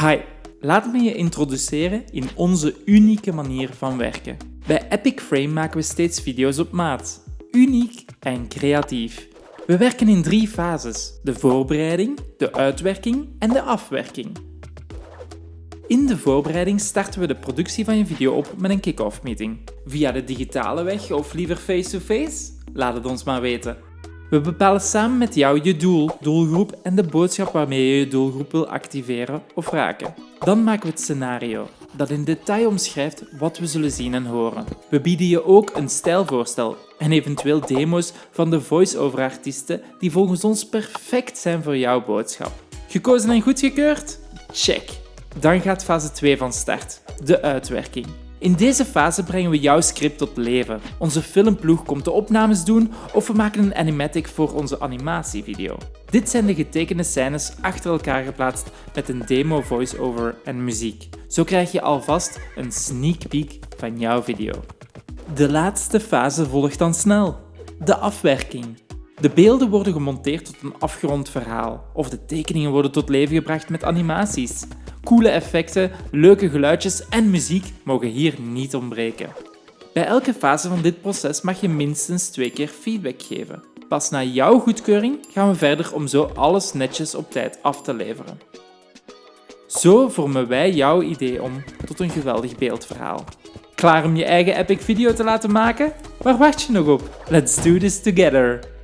Hi, laat me je introduceren in onze unieke manier van werken. Bij Epic Frame maken we steeds video's op maat. Uniek en creatief. We werken in drie fases. De voorbereiding, de uitwerking en de afwerking. In de voorbereiding starten we de productie van je video op met een kick-off meeting. Via de digitale weg of liever face-to-face? Laat het ons maar weten. We bepalen samen met jou je doel, doelgroep en de boodschap waarmee je je doelgroep wil activeren of raken. Dan maken we het scenario, dat in detail omschrijft wat we zullen zien en horen. We bieden je ook een stijlvoorstel en eventueel demo's van de voice-over artiesten die volgens ons perfect zijn voor jouw boodschap. Gekozen en goedgekeurd? Check! Dan gaat fase 2 van start, de uitwerking. In deze fase brengen we jouw script tot leven. Onze filmploeg komt de opnames doen of we maken een animatic voor onze animatievideo. Dit zijn de getekende scènes achter elkaar geplaatst met een demo voice-over en muziek. Zo krijg je alvast een sneak peek van jouw video. De laatste fase volgt dan snel. De afwerking. De beelden worden gemonteerd tot een afgerond verhaal, of de tekeningen worden tot leven gebracht met animaties. Coole effecten, leuke geluidjes en muziek mogen hier niet ontbreken. Bij elke fase van dit proces mag je minstens twee keer feedback geven. Pas na jouw goedkeuring gaan we verder om zo alles netjes op tijd af te leveren. Zo vormen wij jouw idee om tot een geweldig beeldverhaal. Klaar om je eigen epic video te laten maken? Waar wacht je nog op? Let's do this together!